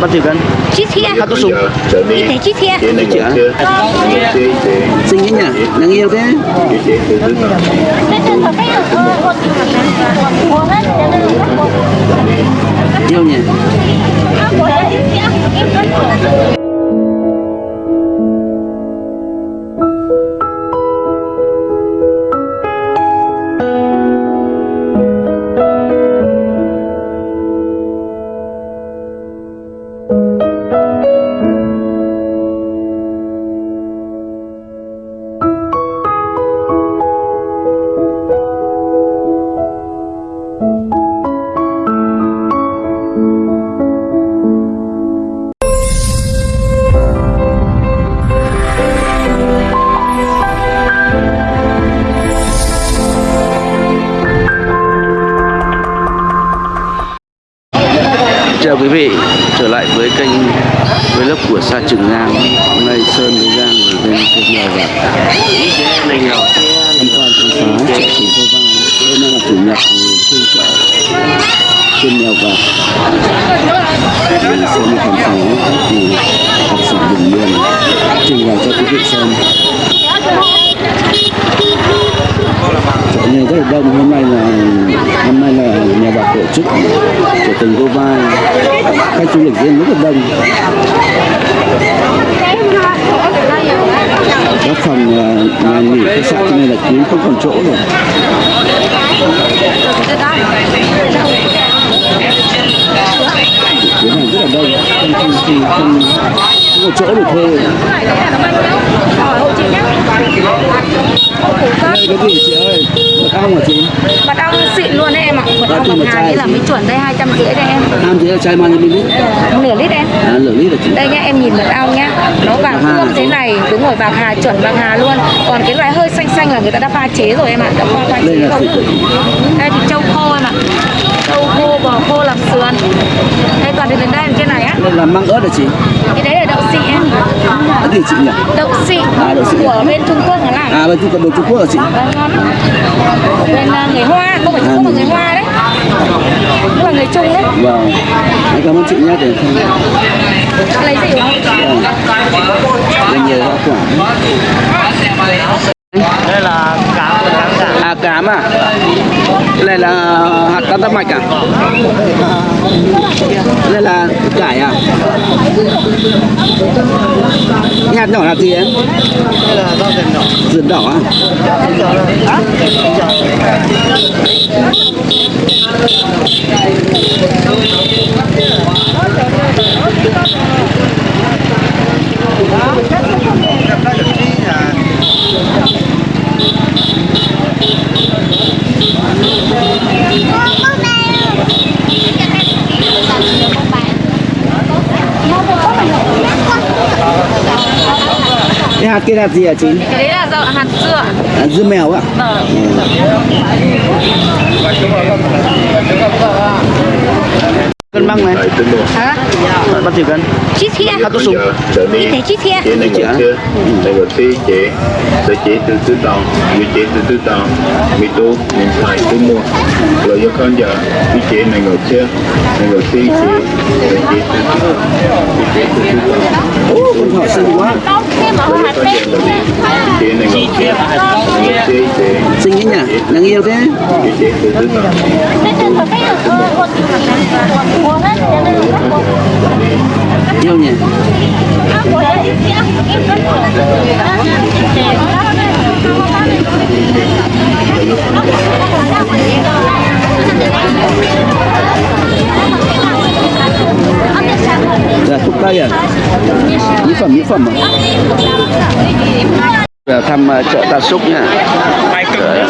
Bao nhiêu cân? Chít thia Hạt có súng. Như thế chít thia Chị ạ. Xinh thế nhỉ? Nàng yêu thế. Yêu nhỉ? Xem chợ này rất là đông hôm nay là hôm nay là nhà bạc tổ chức của tỉnh Cô Vai khách du lịch riêng rất là đông. Các phòng ờ, nhà nghỉ khách sạn trên này là kín không còn chỗ rồi chuyến hàng rất là đông. Không không không, không, không có chỗ để thuê. Đây cái gì chị ơi. Mật ong hả chị? Mật ong xịn luôn đấy em ạ. Mật ong một hà chai là mới chuẩn đây 250 đây em. Nam chị ơi chai bao nhiêu ml Nửa lít em. À lửa lít là chị? Đây nhá em nhìn mật ong nhá Nó vàng Bạc hà. ươm thế này Đúng rồi bạc hà chuẩn bạc hà luôn. Còn cái loại hơi xanh xanh là người ta đã pha chế rồi em ạ. Đã pha pha chế là thịt Đây thì trâu khô em ạ. Trâu khô bò khô làm sườn. Đây còn thì đến đây là cái này á. Đây là măng ớt hả chị? Cái đấy là đậu xị em. Cái gì chị nhỉ? Đậu xị À, đậu xị. của bên Trung Quốc nó làm à bên trung quốc bên trung quốc hả chị? Vâng, ngon. Bên à, người Hoa, không phải Trung Quốc mà người Hoa đấy. Cũng là người Trung đấy. Vâng. Cảm ơn chị nhé để không Lấy gì không? lên nhiều hoa quả. Đây là cá và trắng cả à cám à? Cái này là hạt tam mạch à? Đây là cải à? Cái hạt nhỏ là gì em đây là rau rừng đỏ rượt đỏ à? cái hạt kia hạt gì hả chị? Cái đấy là dậu hạt dưa à, dưa mèo à Vâng. Cân băng này. Hả? bao nhiêu cân. Chít thia hạt có súng. Niên thế chít thia chị này Chị ạ. chưa? Này ngồi thi chị sẽ chị từ từ tàu. Như chị từ từ tàu mi tu mình phải tu mua. Rồi do con giờ như chị này ngồi chưa? Này ngồi thi chị sẽ chị từ từ tàu chị từ từ tàu. Con thỏ xinh quá rồi xinh thế nhỉ nàng yêu thế. Yêu nhỉ? Từ từ là thuốc tây à mỹ phẩm mỹ phẩm à Giờ thăm ờ, chợ Tạ Súc nha. Chợ-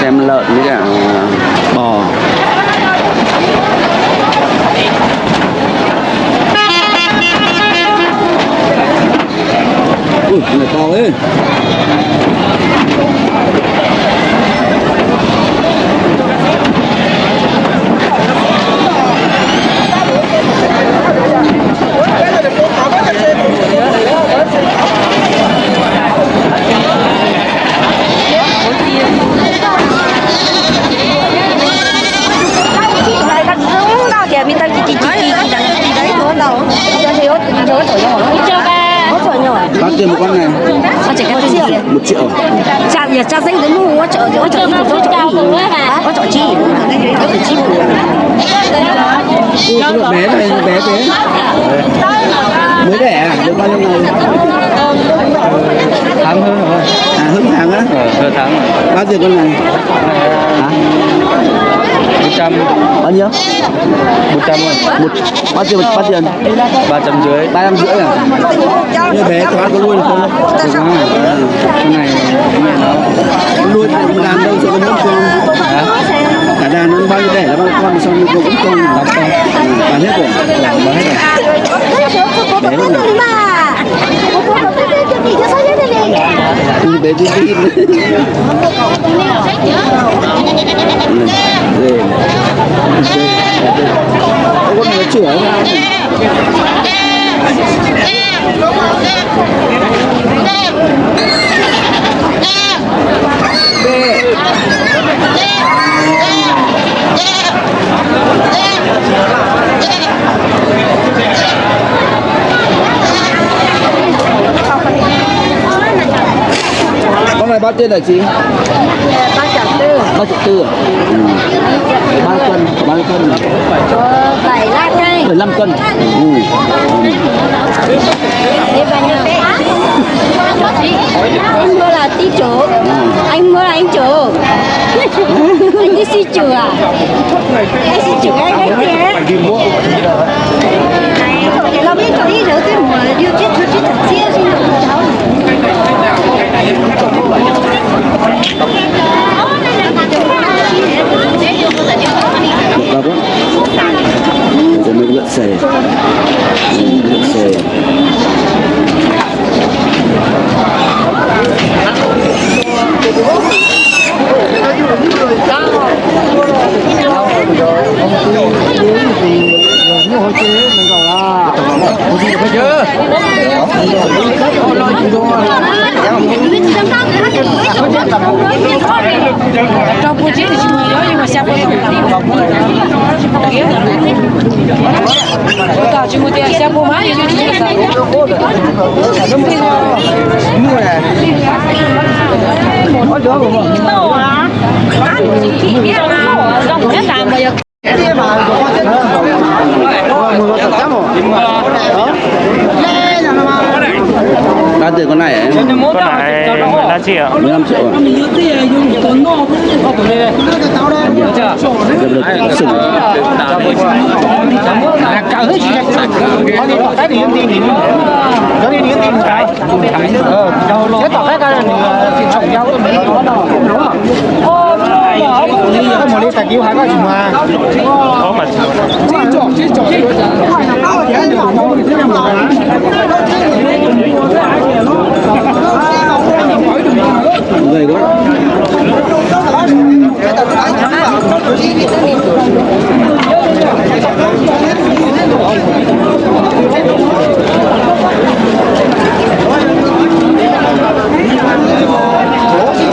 xem lợn với cả ờ, bò. Ui này to ấy Đây con dũng đâu kìa, mình tao chỉ chỉ chỉ chỉ chỉ đấy thôi tiền một con này Con chỉ cái tiền gì? một triệu Cha giờ cha danh đến mua chợ chỗ chợ đi chỗ chợ đi. Có chợ chi? Có chợ chi? Cái lượng bé này nó bé thế mới đẻ à? được bao nhiêu ngày tháng hơn rồi à hơn tháng á ờ hơn tháng rồi bao tiền con này hả một trăm. Bao nhiêu? Một trăm rồi một bao tiền bao tiền ba trăm dưới ba trăm rưỡi à? Như bé ăn có nuôi được không? Được à, con này mẹ nó nuôi thì con đàn đâu sẽ có bốn con. Hả? Cả đàn nó bao nhiêu đẻ là bao con xong rồi cũng con tám con. Bán hết rồi. Bán hết rồi. Bé lắm rồi Ừ, bé đi tí con nó chửa không? Con này bao tiền hả chị? Ba chục tư. bao chục tư à? Ừ. Cân, ba cân. Bảy lăm đây. Bảy lăm cân. Ừ. Đi vào nhà. Anh mua là tí chỗ. Anh mua là anh chỗ. anh đi xí chùa à? Anh xí chùa anh anh kia. Lòng đi chỗ đi rồi cái mùa điều chết chút chết thật chia xin được cháu. Bagus. Jangan buat saya. Jangan buat saya. Thank you trong buổi chiều thì chị mình nói nhưng mà sao buổi chiều cả chị mình thì sao buổi mai thì chị mình mua một đứa của mình ăn chị biết là rong nhất làm bây giờ Bao tiền con này em? con này 15 triệu. 15 triệu à? Được được sừng. 你大叫下嗰電話，我咪知作知作，嚟講。Thank you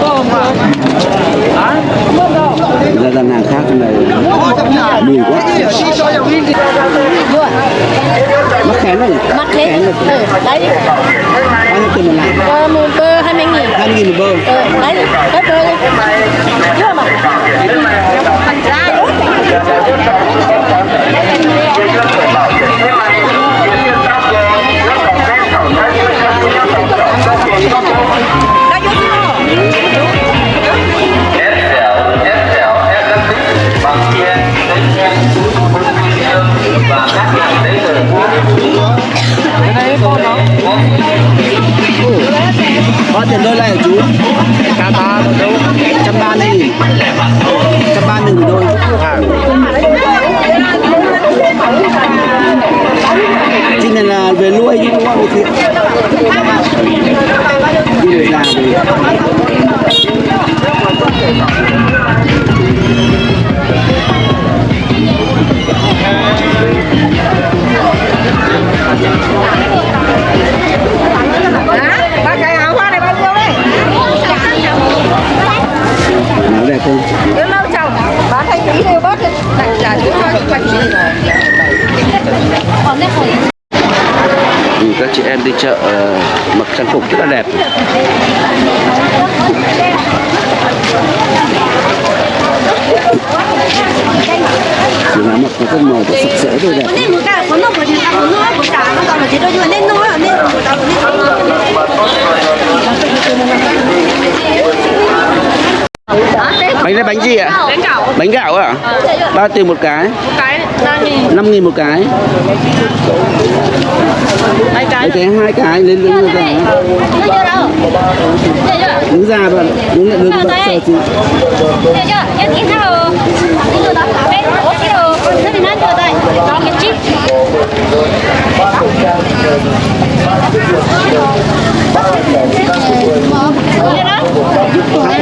có mà Gầy quá. Ra gian hàng khác này mùi quá. Mắc khén nhỉ? mắc. Khén rồi. Ừ, đấy. Bao nhiêu tiền một lạng? Bơ 20 nghìn. 20 nghìn một bơ. Ừ, đấy, bơ có tiền đôi lại ở chú? cá ba đâu, Trăm ba mươi nghìn. Trăm ba mươi nghìn đôi. Chị này là về nuôi chứ, đúng không? Về thiện. Đi về già về. Thank you. Nó đẹp không? Nếu lâu chồng, bán hay tí đều bớt đi. Đặt trả chứ cho những bạch gì các chị em đi chợ ờ, mặc trang phục rất là đẹp. Chỉ là mặc nó rất màu và sạch sẽ thôi đẹp. Bánh gì ạ? Bánh gạo. Bánh gạo ạ? Bao tiền một cái? Một cái năm nghìn. 5 nghìn một cái. Hai cái Đấy, hai cái lên Thấy chưa đứng ra và đứng lại đứng đây? chờ chị. Thấy chưa. Em in sao? Rồi Đi rồi đó Thế chưa đây. Đó cái chip. Nghe đó hai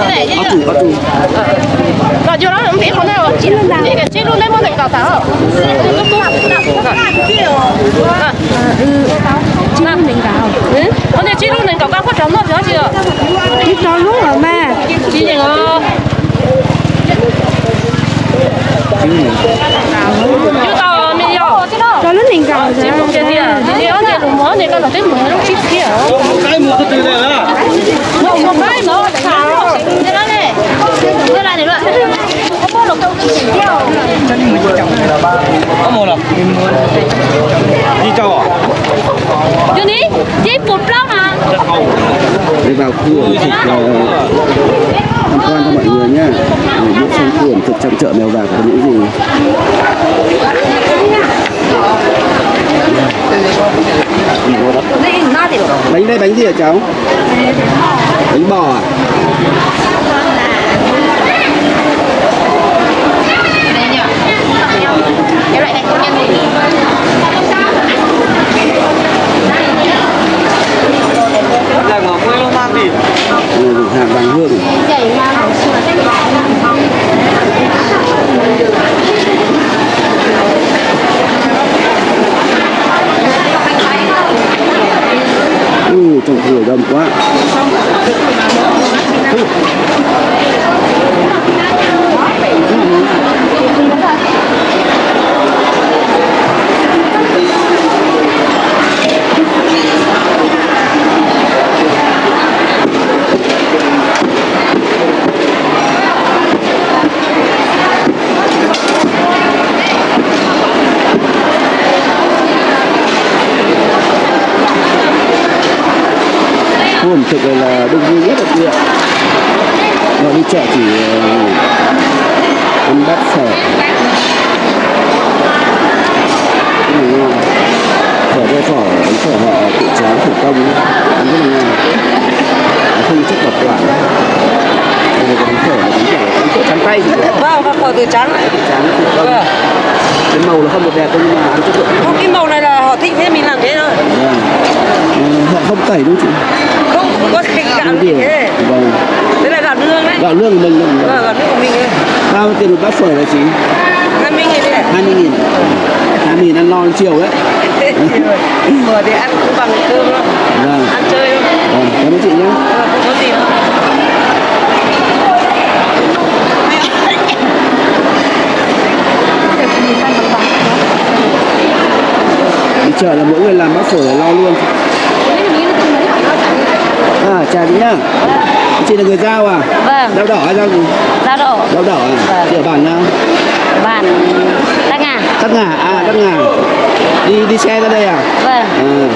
cái này còn chưa đó không biết con nào chị luôn đây cái luôn đấy món này cào táo lúc luôn mình cào con này chín luôn mình cào cao phát trống nó chưa chưa Cái trò luôn rồi mà chín gì ngờ chưa tao mình Trò lúc mình cầu chín luôn cái gì à? Cái con này đúng món này con là cái món nó chín kia cái mua cái từ này à một một cái nó xào cái đó này cái này này luôn có được đâu cái gì. Đâu có mua đâu đi châu à Chứ đi, chỉ một lắm mà. Để vào khu ẩm thực tham quan cho mọi người nhá để biết xem khu ẩm thực trong chợ mèo vạc có những gì bánh đây bánh gì hả cháu? Bánh bò à? Cái loại này công nhân gì là ngọc quê luôn mang gì Đây là hàng vàng hương Ừ, trong cửa đông quá. Ẩm thực này là đông vui nhất ở huyện Mà đi chợ chỉ ờ, ăn bát phở là ngon Phở đây phở, bánh phở họ tự chế thủ công Ăn rất là ngon Không chất Đây là cái bánh phở, bánh phở, bánh phở trắng tay đó Vâng, các phở từ trắng. Trắng thủ công Vâng. Cái màu nó không được đẹp nhưng mà ăn chất lượng Không, cái màu này là họ thích thế mình làm thế thôi. Vâng Ờ, Họ không tẩy đúng không chị? Không có cái gạo điều thế. Vâng Đấy là gạo nương đấy. Gạo lương của mình Vâng, gạo nương của mình ấy. Bao tiền một bát phở là chị? 50 nghìn đấy. 20 nghìn 20 nghìn ăn no chiều đấy Phở thì ăn cũng bằng cơm thôi. Vâng Ăn chơi thôi. Vâng, cảm ơn chị nhé Vâng, không có gì đâu. Chợ là mỗi người làm bát phở là lo luôn À, chào chị nhá Chị là người Giao à? Vâng Giao đỏ hay giao gì? Giao độ Giao đỏ à? Vâng. Chị ở bản nào? Bạn Đắc Ngà Đắc Ngà, à Đắc Ngà Đi đi xe ra đây à? Vâng À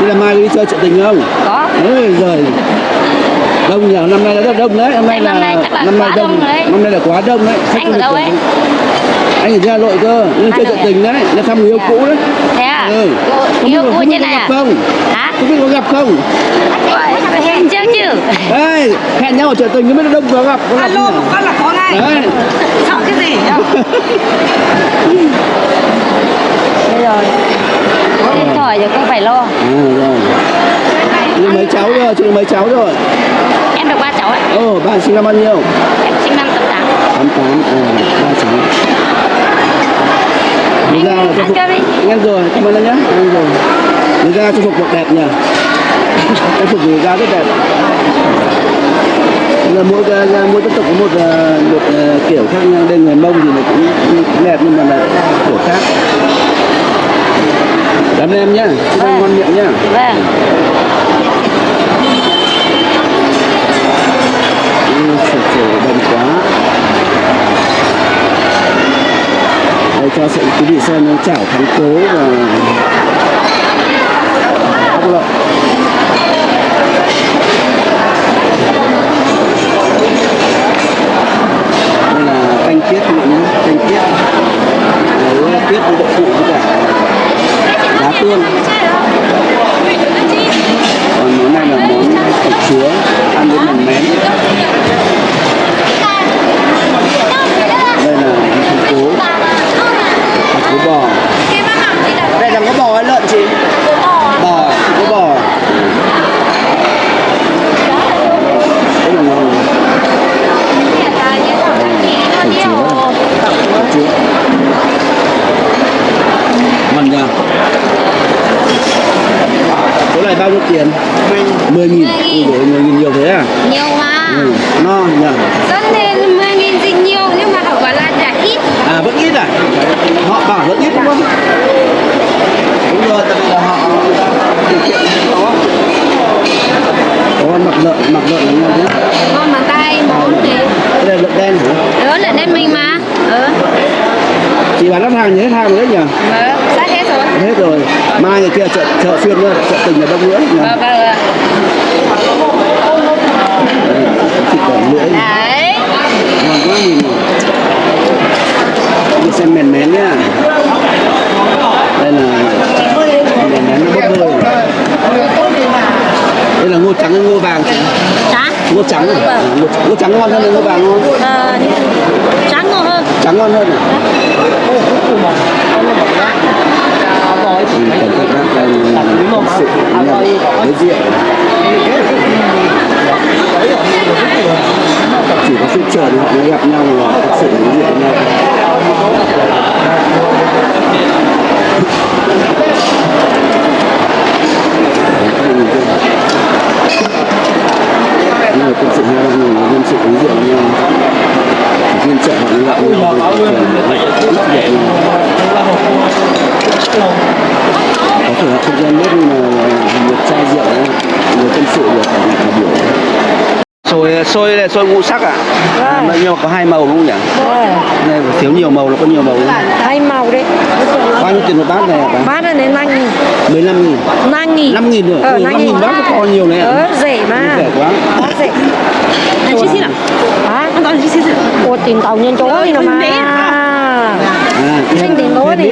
Thế là mai đi chơi chợ tình không? Có Ôi giời Đông nhờ, năm nay là rất đông đấy Năm nay là Năm nay năm nay quá đông đông đấy. Năm nay là quá đông đấy Khách Anh ở đâu ấy? Anh ở Hà Nội cơ. Nhưng chơi Nội tình đấy. Là thăm người yêu cũ đấy. Thế à? Ừ. Yêu yêu biết- cũ trên có này gặp à? không? Hả? Không biết có gặp không? Hẹn chưa chứ. Ê, hẹn nhau ở chợ tình không biết là đông có gặp có gặp Alo, không một phát là có ngay. Đấy. Sợ cái gì nhá. Đây rồi. Điện thoại rồi không phải lo. À rồi. Chị mấy cháu rồi, chị mấy cháu rồi? Em được ba cháu ạ. Ồ, bạn sinh năm bao nhiêu? Em sinh năm 88 88, à, ba cháu Người ra là ăn phục đi. Nghe rồi, cảm ơn anh nhé Nghe rồi. Người ra cho phục mặc đẹp nhỉ. Trang phục người ra rất đẹp. Là mỗi mỗi dân tộc có một ờ, một ờ, kiểu khác nhau. Đây người mông thì nó cũng, đẹp nhưng mà là kiểu khác. Cảm ơn em anh Vâng. ngon miệng nhá. Vâng. Ừ, sổ sổ đông quá đây cho sự quý vị xem chảo thắng cố và ốc lợn đây là canh tiết các bạn nhé, canh tiết. Nấu tiết với đậu phụ với cả lá tương còn món này là món thịt chúa ăn với mềm mén đây là thịt cố thịt cố bò đây là có bò hay lợn chị bò thịt cố bò rất là ngon thịt chúa thịt chúa ngon nha chỗ này bao nhiêu tiền 10 nghìn ui dồi 10 nghìn nhiều thế à nhiều mà ừ, no nhỉ rất nên 10 nghìn thì nhiều nhưng mà họ bảo là trả ít à vẫn ít à họ bảo vẫn ít đúng không đúng rồi tại vì là họ điều kiện có có con mặt lợn mặt lợn là ngon thế ngon mà tay món thì cái này lợn đen hả đó là đến mình mà ừ chị bán lắp hàng thì hết hàng rồi đấy nhỉ vâng sát hết rồi hết rồi mai ngày kia chợ xuyên nữa chợ tình là đông nữa vâng vâng Đây, thịt đỏ lưỡi. Đấy. Ngon quá nhìn đi xem mèn mén nhá. Đây là mèn mén nó bốc hơi. Đây là ngô trắng hay ngô vàng trắng ngô trắng à, ngô, ngô trắng ngon hơn là ngô vàng ngon ờ, trắng ngon hơn. Trắng ngon hơn à thì cần các bác đang tâm sự nhận đối diện chỉ có sự chờ thì họ mới gặp nhau và thật sự đối diện với nhau you mà quân sự hai ba người quân sự đối diện với nhau phiên hoặc là mới gặp nhau có thể là không gian nước nhưng mà một chai rượu người quân sự được biểu xôi xôi này xôi ngũ sắc à? à nhưng mà có hai màu đúng không nhỉ? Này thiếu nhiều màu nó có nhiều màu đúng không? hai màu đấy. Bao nhiêu tiền một bát này bán là đến năm nghìn. 15 nghìn. Năm nghìn. 5 nghìn rồi. Ờ năm 5 nghìn bát có to nhiều này ờ ạ rẻ mà. Rẻ quá. Rẻ. Anh chi xí nào? hả? Anh nói chi xí nào? ủa tiền tàu nhân chỗ đi nào mà. À, Xin tiền thêm đi.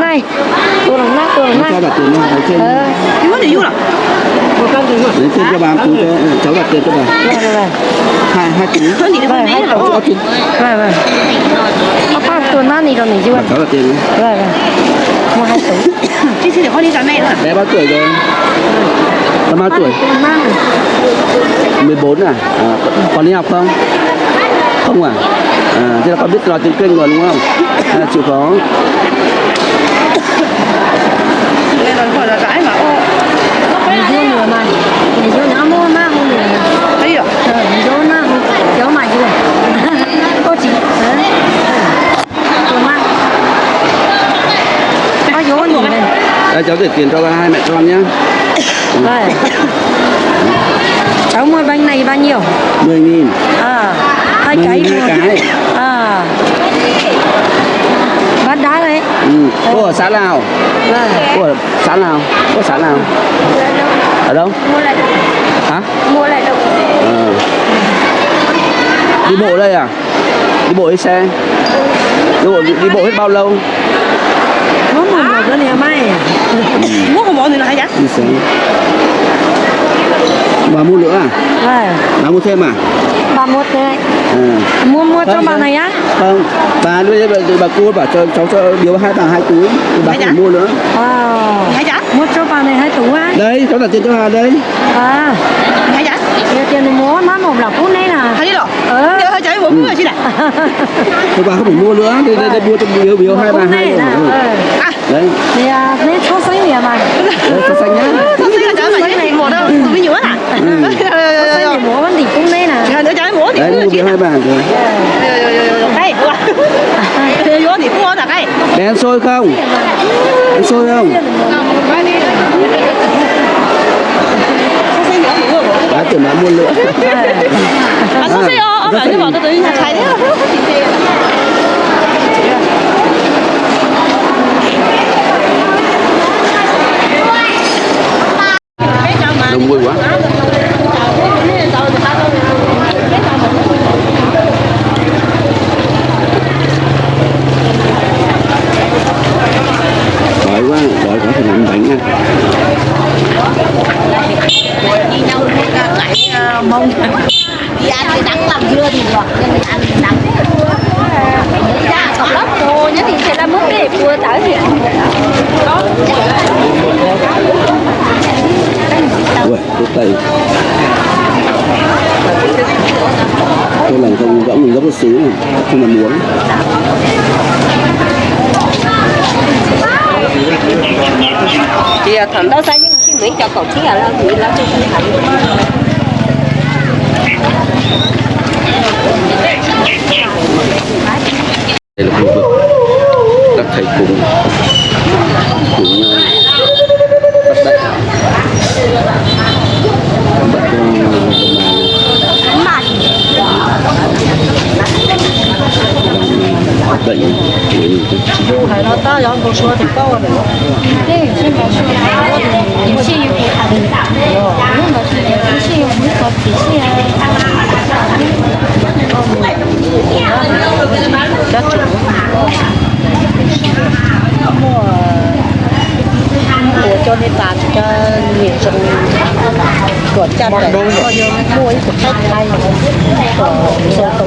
Này. tôi làm nát tôi làm nát đặt tiền ở trên ờ Yêu thì yêu nào? Đến trên cho bà, chú cháu đặt tiền cho bà Hai, hai nữa. vâng hai chú, vâng vâng ba tuần nát này rồi này chứ bảo cháu đặt tiền vâng vâng mua hai tủ Chi xí để con đi trả mẹ nữa. Bé bao tuổi rồi? Nó bao tuổi? tuần nát 14 à? à còn đi học không? Không à? À, thế là con biết nói tiếng kênh rồi đúng không? À, chịu khó là cái mà. Ô, mình vô nữa mà mình vô nữa mua mà thấy được. ờ chị đây cháu để tiền cho hai mẹ con nhá Vâng. Cháu mua bánh này bao nhiêu? 10 nghìn À, hai cái nghìn mua. hai cái À. Bát đá đấy ừ. Cô ở xã nào? Vâng. Cô ở xã nào? Cô ở xã nào? Ở đâu? mua lại Hả? mua lại đâu Ờ. Đi bộ đây à? Đi bộ đi xe? Đi bộ, đi, bộ hết bao lâu? Có một một cái này mai. Mua không bỏ nữa là hay giá. Đi xe Bà mua nữa à? Vâng. Bà mua thêm à? Ba một đấy. À. Mua mua cho Vâng, bà vâng. này á. Không, bà đưa bà, bà cô bảo cho cháu cho biếu hai bà hai túi thì bà Dạ. phải mua nữa. Hay giá. Mua cho bà này hai tủ á. đây cháu đặt tiền cho hà đây À. Hay giá. Nhiều tiền mua má một là phút này nè. Hay đi rồi. Ờ. Mua chi này. thì bà không phải mua nữa đây đây, đây mua cho biếu biếu hai bà hai này rồi. Ừ. Ờ. À, đấy Thì à, số xanh nè mà. cho xanh nhá sao xí là mà cái gì mua đâu. Tôi nhiều à. Xanh thì mua vẫn thì cũng đây nè. Ngày nữa cháy mua thì mua chi biếu hai bà rồi Cái. Thế vô thì mua là cái. đen xôi không ăn xôi không đã tưởng đã mua nữa 아 서세요. 아 많이 받아도 잘 돼요. đông vui quá Của cha mẹ mua mua cái của khách hay của số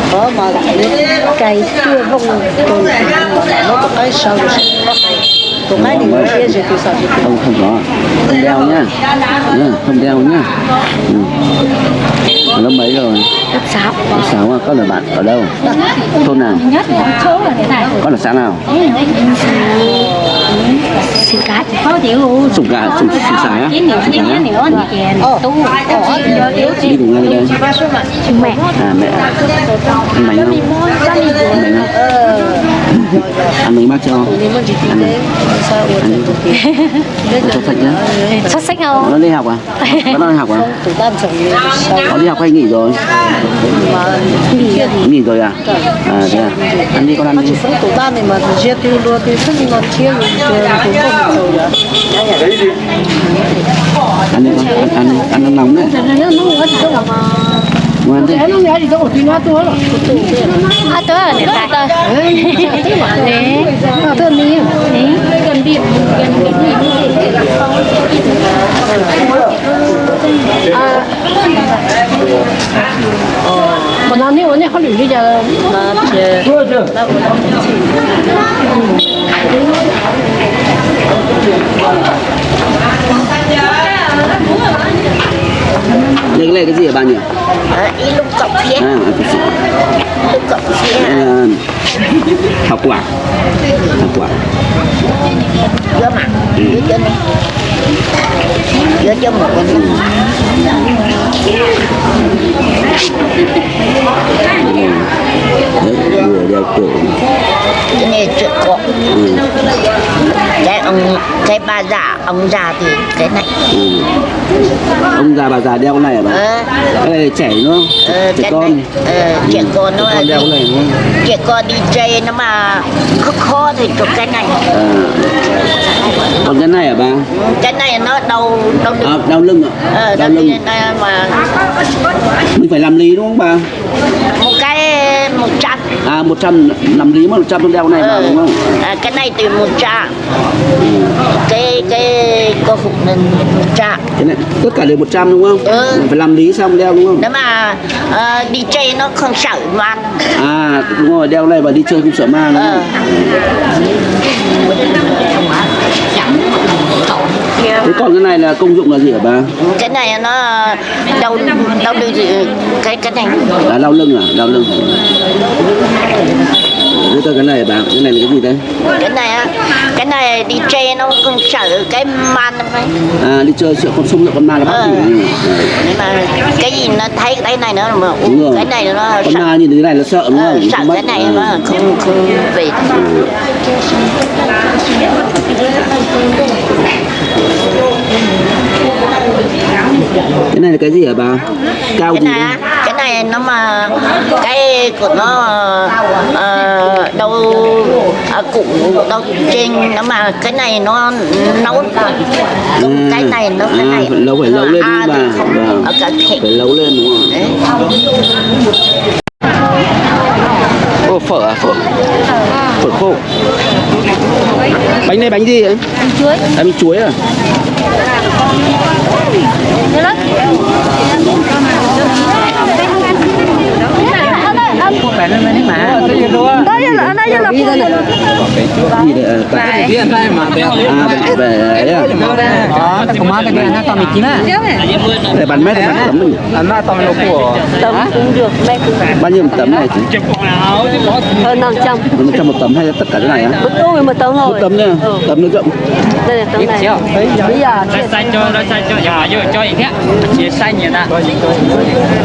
có mà cây chưa không từ nó có cái sâu rồi sẽ có cây tụi mấy điều kia rồi sao thì không không có. Không đeo nhá. Nhá, không đeo nhá. Ừ. lớp mấy rồi? Lớp 6 lớp sáu à? Con là bạn ở đâu? Thôn nào? Nhất là số là thế này. Con ở xã nào? Xin cá có sùng gà sùng sùng sải á? Sùng cái sải á nhiều nữa thì chèn Tu đi cùng ai đây. Mẹ. À mẹ. Ăn bánh không? Ăn bánh không? Ăn bánh bác cho. Tin đấy sao uống cho sạch nhá Xuất sắc không? nó đi học à? Vẫn đang đi học à? Có đi học hay nghỉ rồi? Nghỉ rồi à? À thế à? Ăn đi con ăn mà đi chỉ sống tụi ta này mà chưa tiêu rồi đó ăn đi con ăn ăn đi ăn nó nóng đấy Nó nó ngứa thì không mà ngoan thế À tại Đấy À tôi đi Gần biển Gần biển mà nó nếu nó không được bây giờ nó chưa. Nó cũng không chỉ đây cái này cái gì nhỉ? Ý lúc cọc phía. À à, cái gì? Lúc cọc phía. Đây là thảo quả. Thảo quả. Dưa mà. Dưa chân đi Dưa chân một con đấy vừa đeo cổ. Cái này chuyện cổ ừ. Cái ông Cái bà già Ông già thì cái này. Ừ. ông già bà già đeo cái này hả bà? Ờ. Cái này trẻ đúng không? Ờ, trẻ cái con. này, ờ, trẻ con nó trẻ con đeo cái này đúng không? trẻ con đi chơi nó mà khó khó thì chụp cái này. À. còn cái này hả bà? Cái này nó đau đau à, lưng đau lưng ạ. Ờ, đau đau lưng mà mình phải làm lý đúng không bà? Một cái một trăm à một trăm làm lý mà một trăm đeo này vào ờ, đúng không? À, cái này một trăm cái cái cô phục nên một trăm cái này tất cả đều 100 đúng không? Ừ. Mình phải làm lý xong đeo đúng không? Nếu mà ờ, đi chơi nó không sợ man à đúng rồi đeo này và đi chơi không sợ ma đúng không thế còn cái này là công dụng là gì hả bà? Cái này nó đau đau lưng gì cái cái này. Là đau lưng à? Đau lưng. Thế còn cái này bà? Cái này là cái gì đấy cái này á cái này đi chơi nó cũng sợ cái man này à đi chơi sợ con sung sợ con ma là bắt Ờ. gì nhưng mà cái gì nó thấy cái này nữa mà Đúng rồi. cái này nó con sợ. ma nhìn thấy cái này là sợ đúng Ờ, không? Sợ cái này À. mà không không về cái này là cái gì hả bà? Cao cái gì này cái này nó mà cái của nó ờ, đâu à, củ đâu trên nó mà cái này nó nấu. Còn cái này nó cái à, này lâu phải lâu lên à, bà. không Vâng. phải lâu lên đúng không Đấy. Ô, phở à phở? Phở khô. Bánh này bánh gì ấy? Bánh chuối. Bánh chuối à Nhớ lớp. phải lên bên mà đó như là nó như là phun này. luôn cái gì đấy à về về đó nó cũng mất cái này nó to mình chín á. Để bán mấy thì bán tấm mình. Bán ba to nó của tấm cũng được mấy bao nhiêu một tấm này chị? Hơn năm trăm. Năm trăm một tấm hay tất cả cái này á? Một tấm một tấm rồi một tấm nha. Ừ. Tấm nó rộng. Đây là tấm này. bây giờ xanh cho nó xanh cho giờ giờ cho gì thế chỉ xanh vậy ta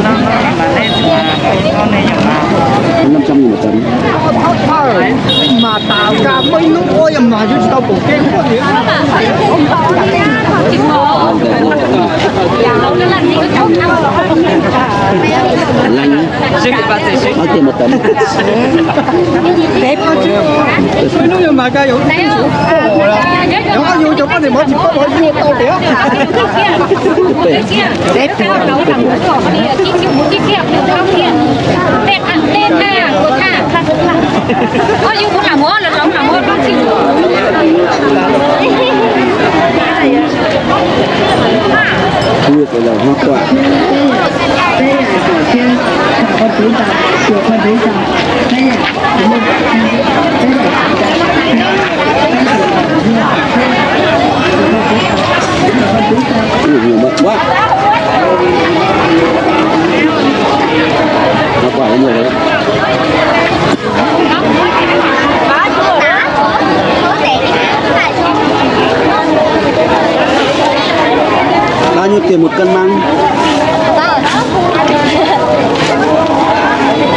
那那那那那那那那。我泡茶，芝麻豆干，我弄我呀，麻雀子豆包，鸡蛋。Thì bao tiền một tấm mấy lúc mà cái vụ nó có vô cho có thì mới chỉ có mỗi vô tao đĩa thu cái là hoa quả Ui, nhiều bậc quá hoa quả nó nhiều đấy. Bao nhiêu tiền một cân măng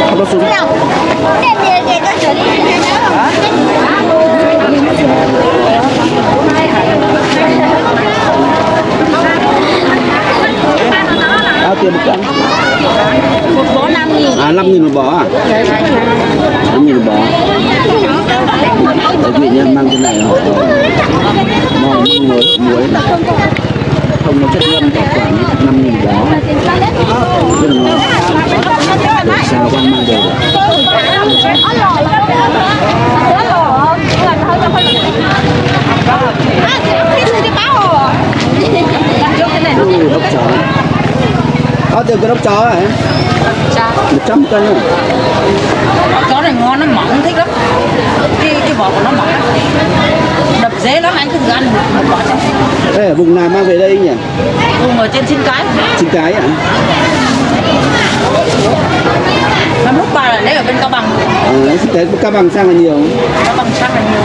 không có súng bao tiền một cân? Một bó năm nghìn à năm nghìn một bó à? Năm nghìn một bó. Đấy vì nhân mang cái này họ mong măng muối muối không nó chất ngâm bảo quản năm nghìn đó rất là ngon. Để sao quan mang đều được. Ui, ốc chó bao tiền cái ốc chó hả một trăm cân rồi chó này ngon nó mỏng thích lắm. Cái cái vỏ của nó mỏng đập dễ lắm anh cứ thử ăn một quả xem Ê, ở vùng nào mang về đây nhỉ? Cùng ở trên xin cái. Chín cái à năm lúc bà là lấy ở bên cao bằng. Ờ cái cao bằng sang là nhiều. Cao bằng sang là nhiều.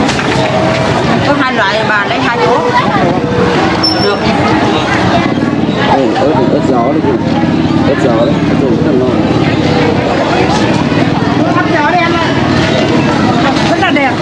Có hai loại bà lấy hai chỗ. Được Ê, ớt ớt gió đấy ớt gió đấy dùng rất là ngon. Ớt gió đấy em ơi rất là đẹp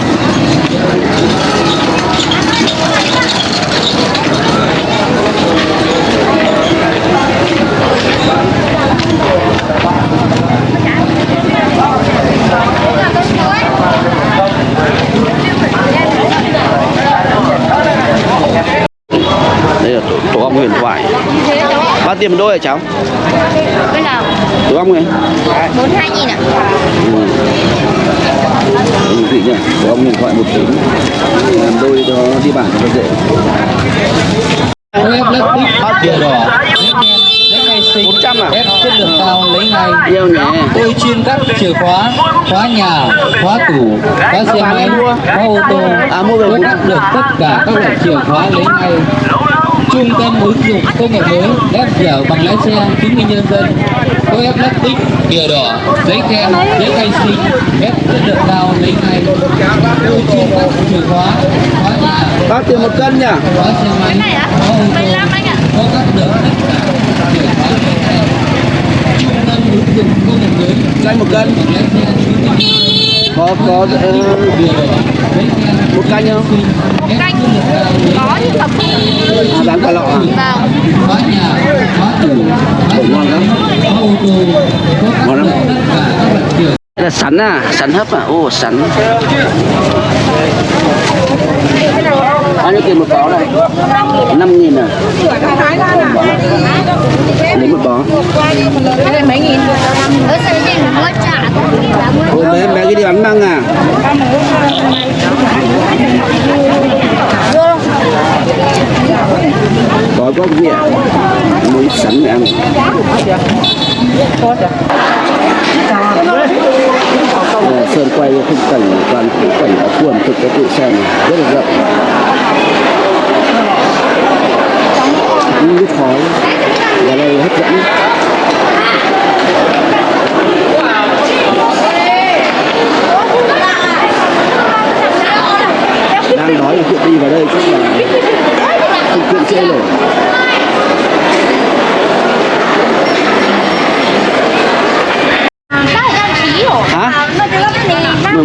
đây là tổ, tổ ong huyền thoại bao tiền một đôi hả cháu? Cái nào ong này bốn hai nghìn ạ. Ừ. Vị nhỉ tổ ong huyền thoại một tí. Làm đôi cho đi bản cho dễ. Bao tiền đỏ bốn trăm à? Thép chất lượng cao lấy ngay yêu nhỉ. Tôi chuyên cắt chìa khóa khóa nhà khóa tủ khóa xe máy khóa ô tô. À, mua về tôi cắt được tất cả các loại chìa khóa lấy ngay trung tâm ứng dụng công nghệ mới ép dẻo bằng lái xe chứng minh nhân dân. Có ép lắp tích bìa đỏ giấy khen giấy khai sinh. Ép chất lượng cao giấy khai ô chiên các chìa khóa khóa nhà. Bao tiền một cân nhỉ? Khóa xe máy khóa ô tô có các được tất cả chìa khóa giấy khai trung tâm ứng dụng công nghệ mới. Cho một cân. Bằng lái xe chứng minh nhân dân có có ờ, một canh không? Canh. Có nhưng mà à, bán cả lọ à? Ủa, ngon lắm. Ngon lắm là sắn à? Sắn hấp à? Ô sắn bao nhiêu tiền một bó này? Năm nghìn à? Lấy một bó. Mấy nghìn Ở mới trả ô bé bé cái đi bán măng à? Có có gì ạ muốn sắn ăn sơn quay khung cảnh toàn khung cảnh ở quần thực cái tự xem rất là rộng. Như khói và đây hấp dẫn đang đói thì chuyện đi vào đây chắc là chuyện trễ nổi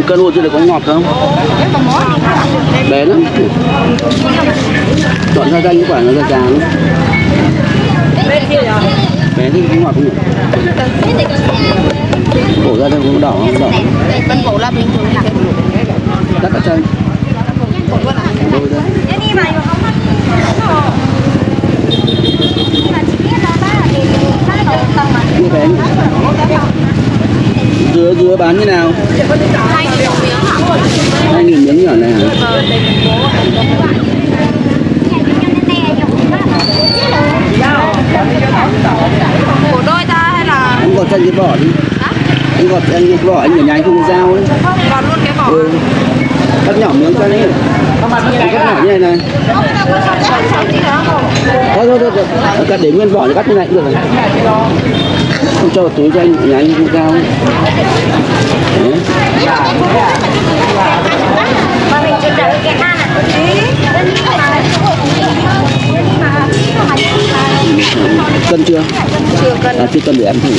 cân hộ chưa được có ngọt không? Bé lắm. Chọn ra danh quả nó ra tràng bé thì cũng ngọt không nhỉ? Cổ ra đây cũng đỏ không? Đỏ. Bên cổ là bình thường. Cắt cả chân đôi đây như bé dứa bán như nào hai nghìn miếng nhỏ này hả cổ đôi ta hay là anh gọt chân cái vỏ đi anh gọt anh cái vỏ anh nhỏ nhánh không có dao ấy còn luôn cái vỏ ừ. cắt nhỏ miếng cho đấy anh cắt nhỏ như này này thôi thôi thôi, thôi. cắt để nguyên vỏ thì cắt như này cũng được rồi không cho túi cho anh nhà anh không dao ấy. Đấy. cân chưa chưa cân à, chưa cân để ăn thử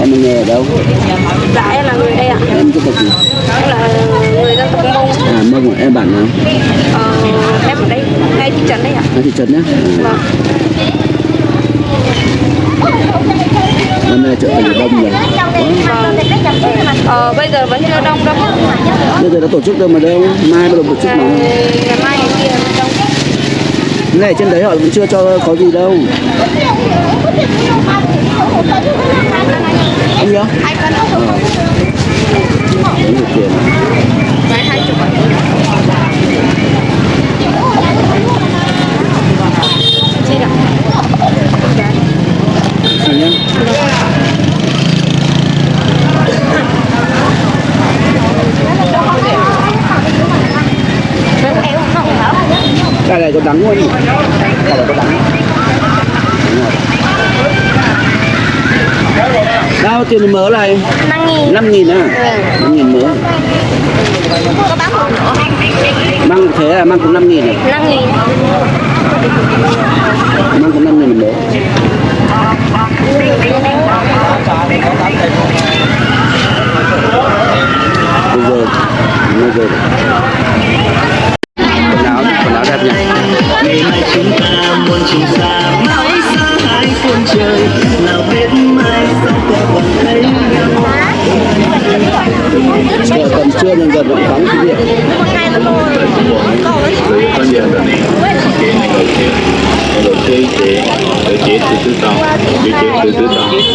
em nghề ở đâu dạ em là người đây ạ em dân tộc gì em là người à mông em bản nào? Ờ, em ở đây ngay thị trấn đây ạ. Ở thị trấn nhá. Vâng. Năm nay chợ thành đông rồi. Ờ, bây giờ vẫn chưa đông đâu. Bây giờ đã tổ chức đâu mà đâu. Mai bắt đầu tổ chức ngày, mà. Ngày mai ngày kia mới đông. Cái này trên đấy họ vẫn chưa cho có gì đâu. Anh nhớ. Hai cân Là cái này có đắng không cái này có đắng. Đâu tiền mớ này. 5 nghìn. 5 nghìn à? 5 nghìn mớ Có bán một nữa Mang thế là mang cũng 5 nghìn à? 5 nghìn. Mang cũng 5 nghìn mớ Bây giờ Bây giờ. Quần áo Quần áo đẹp nhỉ Trưa nhưng giờ vẫn vắng cái việc Rồi chế chế. Rồi chế từ từ tàu rồi chế từ từ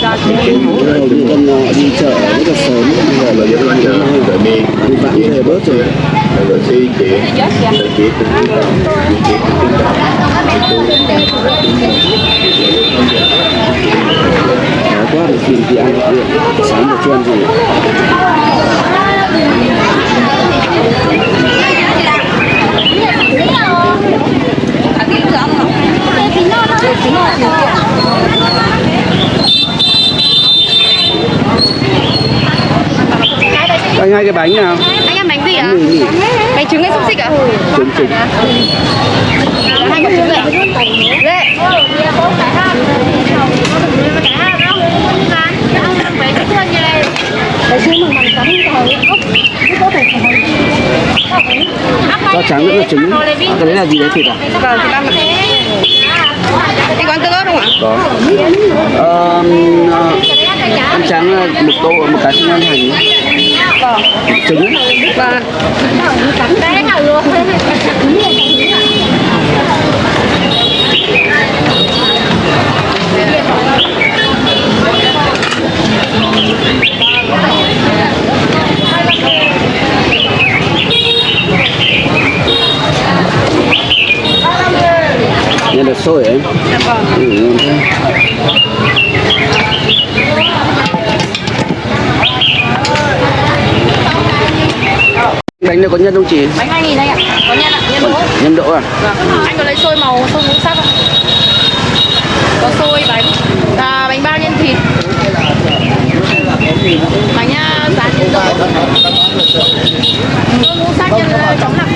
tàu rồi chế Bắt đầu đi con ờ, đi chợ rất là sớm. Bây giờ rồi là giờ con giờ rồi đi. đi vãn về bớt rồi. rồi chế chế. Rồi chế từ từ tàu rồi chế từ từ tàu quá để tìm gì ăn được Sáng giờ chưa ăn anh hai cái bánh nào? Anh ăn bánh gì ạ? À? bánh trứng hay xúc xích ạ? À? trứng trứng. Hai cái trứng dậy dậy dạ. dạ rau trắng nữa là trứng cái đấy là gì đấy thịt à? Vâng, thì ăn Anh có ăn tương ớt không ạ? có ờ, ăn trắng là một tô một cái không ăn hành trứng Vâng. nhân được sôi ấy ừ, ngon thế. bánh này có nhân không chị Bánh 2 nghìn anh ạ. Có nhân ạ, nhân đỗ. nhân đỗ à Vâng. Anh có lấy xôi màu, xôi ngũ sắc không? Có xôi bánh, à, bánh bao nhân thịt. Bánh à, rán nhân đỗ. Xôi ngũ sắc nhân chấm nặng.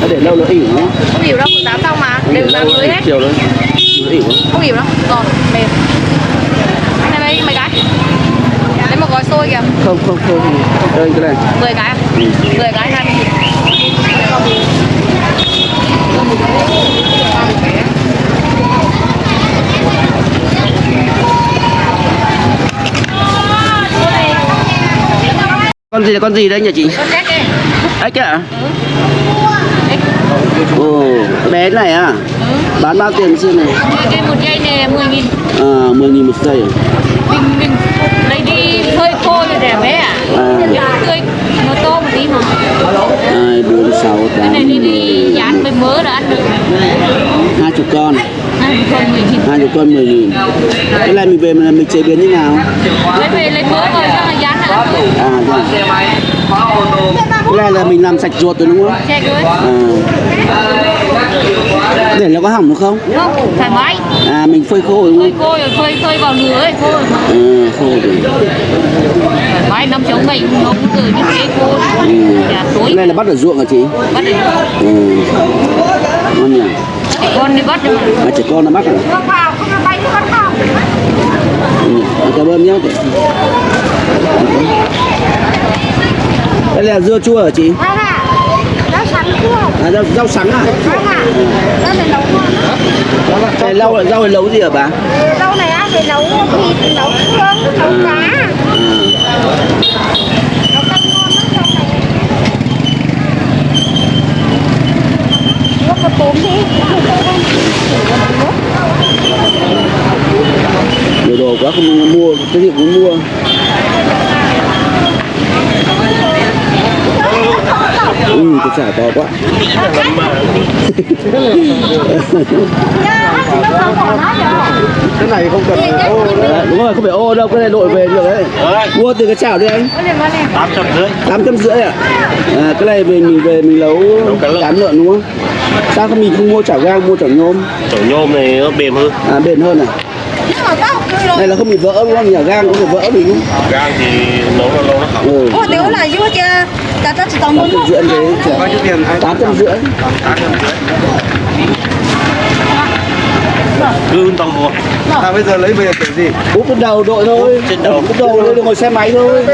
Nó để lâu nó ỉu nhá Không hiểu đâu, rán xong mà, đều lâu mới hết. chiều nó ỉu lắm. Không hiểu đâu, giòn, mềm. Anh này lấy mấy cái? Xôi kìa, không không không. Đây cái này. 10 cái à? 10 cái 20 nghìn. con gì là con gì đấy nhỉ chị? Con ếch ấy. ếch à bé này à bán bao tiền xem này? Cái một dây này 10 nghìn. à mười nghìn một giây à? mình mình lấy đi phơi khô rồi để bé à À. tươi nó to một tí mà. Hai bốn sáu cái tám này đi đi dán với mớ là ăn được. Hai chục con. Hai chục con mười nghìn. Cái này mình về mình, mình chế biến như nào? Lấy về lấy mớ rồi xong là dán là ăn được à cái này là mình làm sạch ruột rồi đúng không? Che cưới à. Để nó có hỏng được không? Không thoải mái. À mình phơi khô đúng phơi khô rồi phơi phơi vào lửa ấy khô rồi mà. À, khô rồi. Thoải mái năm chống bệnh không từ những cái khô ừ. cái tối này là bắt ở ruộng hả chị? Bắt được ừ. ngon nhỉ? Con đi bắt được. À, trẻ con nó bắt à không vào không là bay không vào. Ừ. cảm ơn nhé đây là dưa chua hả chị? Vâng ạ. Rau sắn cua. à, rau, rau sắn à? Vâng ạ. Rau này nấu ngon. cái rau này nấu gì hả bà Rau này á, phải nấu thịt, nấu xương, nấu cá. à. Nấu canh ngon lắm rau này. Nuốt một tốm đi. nhiều đồ quá không mua cái gì cũng mua ui cái chả to quá. Cái này không cần ô Đấy, đúng rồi không phải ô đâu cái này đội về được đấy. Mua từ cái chảo đi anh. Tám trăm rưỡi. Tám trăm rưỡi à? à cái này mình mình về mình nấu cán lợn. đúng không? Sao không mình không mua chảo gang mua chảo nhôm? Chảo nhôm này nó mềm hơn. À bền hơn à? Này là không bị vỡ đúng không? Chảo gang cũng bị vỡ đúng không? Gang thì nấu là lâu nó hỏng ừ. Ủa, là chưa chưa? Chỉ tầm tám trăm rưỡi thế bao nhiêu tiền tám trăm rưỡi tám trăm rưỡi. Cứ tầm một. À bây giờ lấy về kiểu gì? Úp trên đầu đội thôi. Trên đầu. úp đầu lên ngồi xe máy thôi.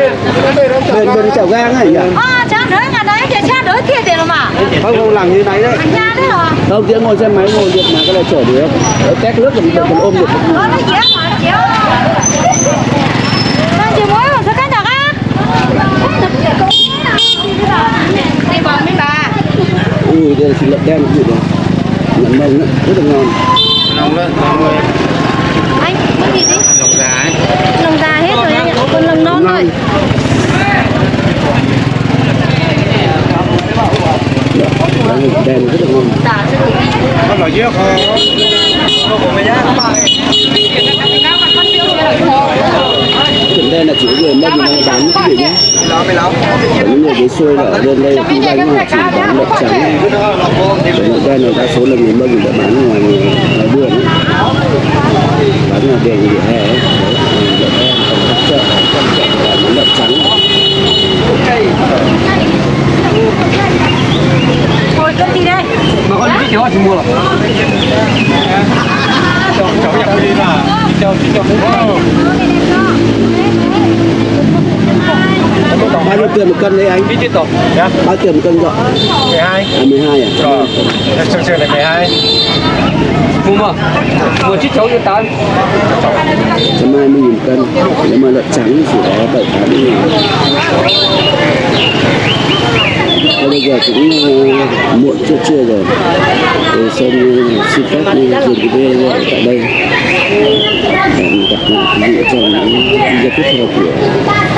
Bền bền chảo gang này nhỉ? À, cha đỡ nhà đấy, cha cha đỡ kia tiền mà. không không làm như này đấy. Anh cha đấy hả? không tiếng ngồi xe máy ngồi được mà cái này chở được. Tét nước còn còn ôm được Nó nó dễ mà, dễ. Đang chỉ mới mà sao cái được á? đi vào mấy bà ui đây là thịt lợn đen gì đấy lợn mông đó rất là ngon. Nóng lên nóng lên Anh, cái gì đi? lòng gà ấy. Lồng già hết rồi anh ạ, còn lồng non thôi. Đấy, thịt đen rất là ngon. Con nói chưa không không có mấy nhá. thịt đen là chỉ có người mâm đang bán những cái nhé Còn những người dưới xuôi là ở bên đây cũng đang là chỉ bán đậu trắng Còn ở đây là đa số là người mâm đã bán ngoài ngoài đường ấy. Bán ngoài đường vỉa hè ấy. Đấy, còn các chợ, các chợ là bán đậu trắng Thôi cất đi đây. Mà con biết thì họ chỉ mua rồi. Cháu cháu nhập đi là cháu cháu bao nhiêu tiền một cân đấy anh Biết chứ tổ. Dạ. bao tiền một cân gọi 12. à 12 à Rồi. Trường trường này 12. Mua mà. Mua chiếc cháu cho tao. trăm hai mươi nghìn cân nếu mà lợn trắng thì chỉ có bảy tám nghìn bây giờ cũng uh, muộn chưa trưa rồi thì xong uh, xin phép dừng cái video tại đây hẹn gặp lại quý vị trong những video tiếp theo của